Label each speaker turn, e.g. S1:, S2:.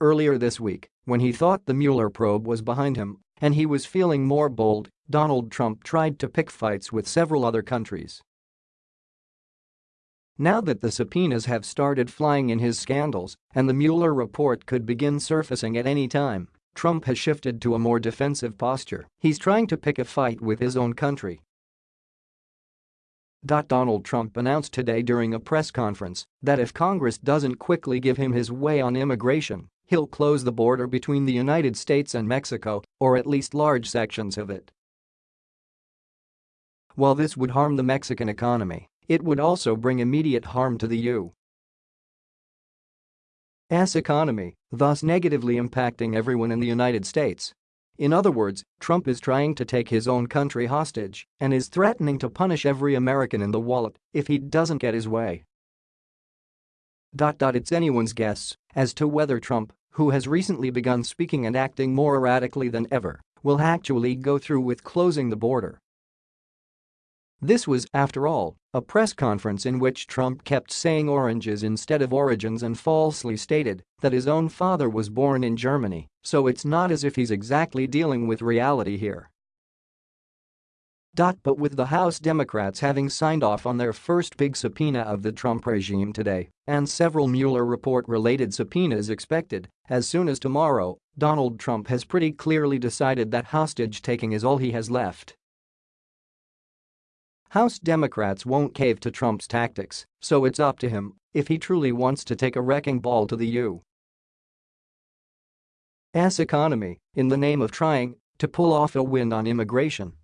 S1: Earlier this week, when he thought the Mueller probe was behind him and he was feeling more bold, Donald Trump tried to pick fights with several other countries. Now that the subpoenas have started flying in his scandals and the Mueller report could begin surfacing at any time, Trump has shifted to a more defensive posture. He's trying to pick a fight with his own country. Donald Trump announced today during a press conference that if Congress doesn't quickly give him his way on immigration, he'll close the border between the United States and Mexico, or at least large sections of it. While this would harm the Mexican economy, it would also bring immediate harm to the U.S. economy, thus negatively impacting everyone in the United States. In other words, Trump is trying to take his own country hostage and is threatening to punish every American in the wallet if he doesn't get his way. It's anyone's guess as to whether Trump, who has recently begun speaking and acting more erratically than ever, will actually go through with closing the border this was, after all, a press conference in which Trump kept saying oranges instead of origins and falsely stated that his own father was born in Germany, so it's not as if he's exactly dealing with reality here. But with the House Democrats having signed off on their first big subpoena of the Trump regime today and several Mueller report-related subpoenas expected as soon as tomorrow, Donald Trump has pretty clearly decided that hostage-taking is all he has left. House Democrats won't cave to Trump's tactics, so it's up to him if he truly wants to take a wrecking ball to the U.S. economy in the name of trying to pull off a win on immigration.